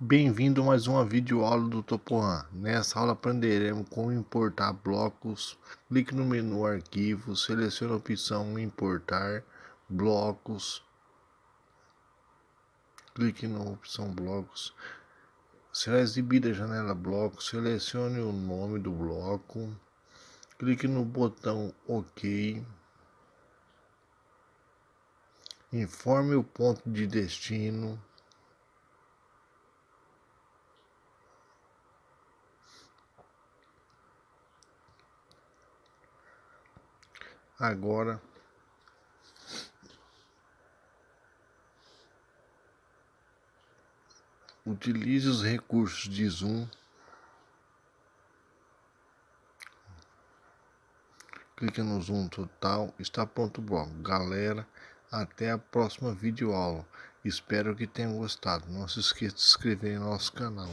Bem-vindo a mais uma videoaula do Topoan. Nessa aula aprenderemos como importar blocos. Clique no menu Arquivo, selecione a opção Importar blocos. Clique na opção Blocos. Será exibida a janela Blocos. Selecione o nome do bloco. Clique no botão OK. Informe o ponto de destino. Agora utilize os recursos de zoom. Clique no zoom total. Está pronto o bloco. Galera, até a próxima videoaula. Espero que tenham gostado. Não se esqueça de se inscrever em nosso canal.